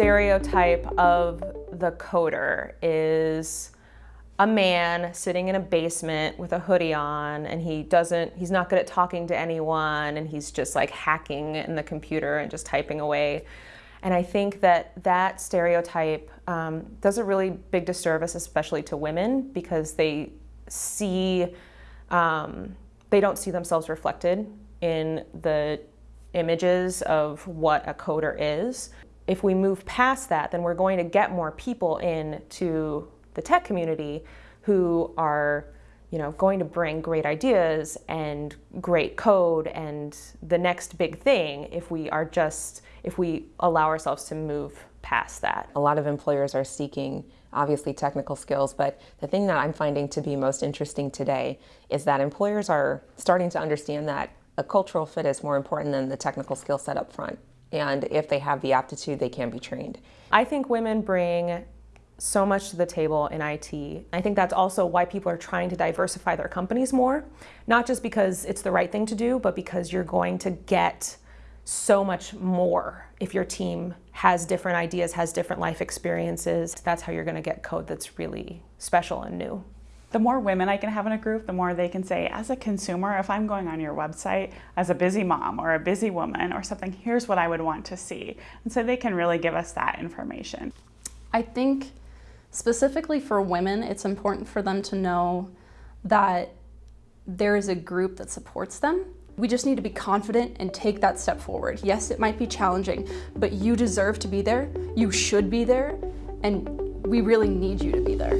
stereotype of the coder is a man sitting in a basement with a hoodie on and he doesn't he's not good at talking to anyone and he's just like hacking in the computer and just typing away. And i think that that stereotype um, does a really big disservice especially to women because they see um, they don't see themselves reflected in the images of what a coder is if we move past that then we're going to get more people into the tech community who are you know, going to bring great ideas and great code and the next big thing if we are just, if we allow ourselves to move past that. A lot of employers are seeking obviously technical skills, but the thing that I'm finding to be most interesting today is that employers are starting to understand that a cultural fit is more important than the technical skill set up front. And if they have the aptitude, they can be trained. I think women bring so much to the table in IT. I think that's also why people are trying to diversify their companies more, not just because it's the right thing to do, but because you're going to get so much more if your team has different ideas, has different life experiences. That's how you're going to get code that's really special and new. The more women I can have in a group, the more they can say, as a consumer, if I'm going on your website as a busy mom or a busy woman or something, here's what I would want to see. And so they can really give us that information. I think Specifically for women, it's important for them to know that there is a group that supports them. We just need to be confident and take that step forward. Yes, it might be challenging, but you deserve to be there, you should be there, and we really need you to be there.